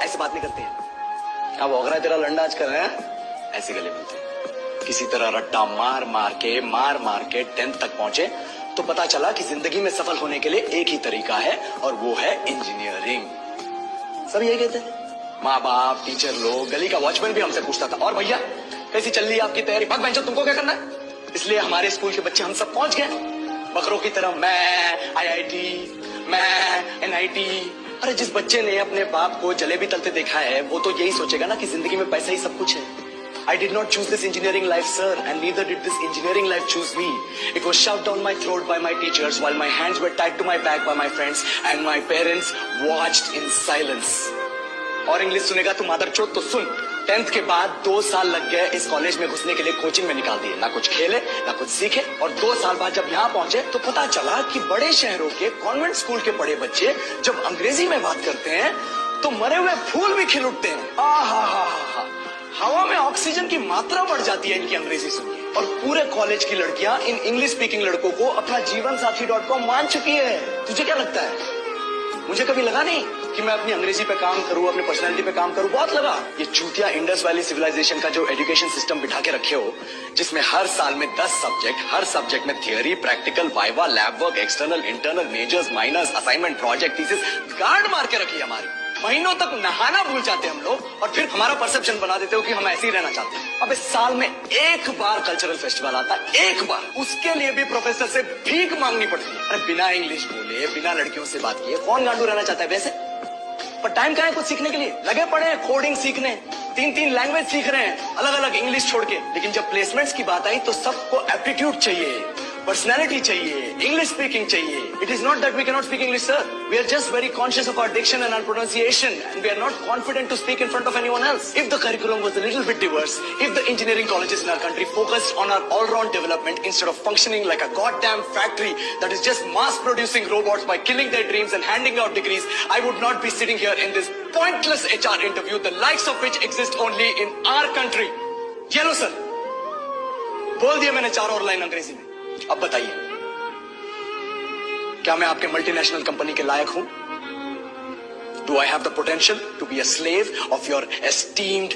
ऐसे बात नहीं करते हैं अब ओगरा तेरा लंडा आज कर रहे हैं? ऐसे गले मिलते हैं। किसी तरह रट्टा मार मार के, मार मार के टेंथ तक पहुँचे तो पता चला कि ज़िंदगी में सफल होने के लिए एक ही तरीका है, और वो है इंजीनियरिंग सब यही कहते हैं। माँ बाप टीचर लोग, गली का वॉचमैन भी हमसे पूछता था, और भैया, कैसी चल रही आपकी तैयारी? भाग बेंचो तुमको क्या करना है? इसलिए हमारे स्कूल के बच्चे हम सब पहुँच गए। बकरों की तरह मैं आईआईटी मैं एनआईटी अरे जिस बच्चे ने अपने बाप को जलेबी तलते देखा है, वो तो यही सोचेगा ना कि ज़िंदगी में पैसा ही सब कुछ है। I did not choose this engineering life sir and neither did this engineering life choose me it was shout down my throat by my teachers while my hands wet tied to my back by my friends and my parents watch in silence और English सुनेगा तू मादर चोट तो सुन। Tenth के बाद दो साल लग गए इस कॉलेज में घुसने के लिए कोचिंग में निकाल दिए। ना कुछ खेले, ना कुछ सीखे और दो साल बाद जब यहाँ पहुँचे तो पता चला कि बड़े शहरों के कॉन्वेंट स्कूल के बड़े बच्चे जब अंग्रेज़ी में बात करते हैं तो मरे हुए फूल भी खिल उठते हैं। आ हा हा हा हवा में ऑक्सीजन की मात्रा बढ़ जाती है इनकी अंग्रेज़ी सुनिए और पूरे कॉलेज की लड़कियाँ इन इंग्लिश स्पीकिंग लड़कों को अपना जीवन साथी डॉट कॉम मान चुकी है। तुझे क्या लगता है? मुझे कभी लगा नहीं कि मैं अपनी अंग्रेज़ी पे काम करूँ, अपनी पर्सनैलिटी पे काम करूँ। बहुत लगा। ये चूतिया इंडस वैली सिविलाइजेशन का जो एजुकेशन सिस्टम बिठा के रखे हो, जिसमें हर साल में दस सब्जेक्ट हर सब्जेक्ट में theory practical viva lab work external internal majors minus assignment project thesis guard मार के रखी हमारी। महीनों तक नहाना भूल जाते हैं हम लोग और फिर हमारा परसेप्शन बना देते हो कि हम ऐसे ही रहना चाहते हैं। अब इस साल में एक बार कल्चरल फेस्टिवल आता है, एक बार। उसके लिए भी प्रोफेसर से भीख मांगनी पड़ती है। अरे बिना इंग्लिश बोले, बिना लड़कियों से बात किए, कौन गांडू रहना चाहता है वैसे? पर टाइम कहा है कुछ सीखने के लिए? लगे पड़े हैं कोडिंग सीखने। तीन तीन लैंग्वेज सीख रहे हैं अलग अलग इंग्लिश छोड़ के। लेकिन जब प्लेसमेंट्स की बात आई तो सबको एप्टीट्यूड चाहिए। पर्सनैलिटी चाहिए इंग्लिश स्पीकिंग चाहिए it is not that we cannot speak English sir we are just very conscious of our diction and our pronunciation and we are not confident to speak in front of anyone else if the curriculum was a little bit diverse if the engineering colleges in our country focused on our all-round development instead of functioning like a goddamn factory that is just mass producing robots by killing their dreams and handing out degrees i would not be sitting here in this pointless hr interview the likes of which exist only in our country ये लो sir बोल दिया मैंने चार और line अंग्रेजी में अब बताइए, क्या मैं आपके मल्टीनेशनल कंपनी के लायक हूँ? Do I have the potential to be a slave of your esteemed